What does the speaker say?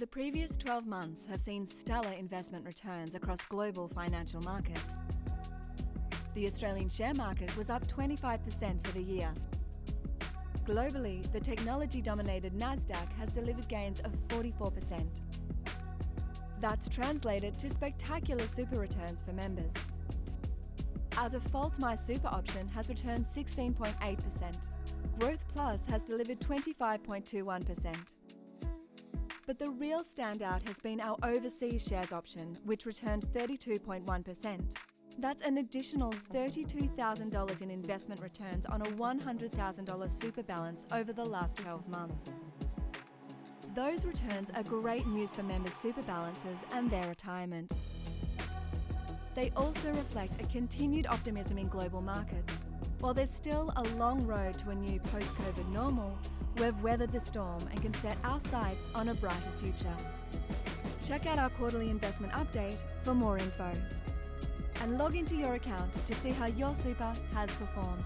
The previous 12 months have seen stellar investment returns across global financial markets. The Australian share market was up 25% for the year. Globally, the technology-dominated Nasdaq has delivered gains of 44%. That's translated to spectacular super returns for members. Our default My Super option has returned 16.8%. Growth Plus has delivered 25.21%. But the real standout has been our Overseas Shares option, which returned 32.1%. That's an additional $32,000 in investment returns on a $100,000 super balance over the last 12 months. Those returns are great news for members' super balances and their retirement. They also reflect a continued optimism in global markets. While there's still a long road to a new post-COVID normal, we've weathered the storm and can set our sights on a brighter future. Check out our quarterly investment update for more info. And log into your account to see how your super has performed.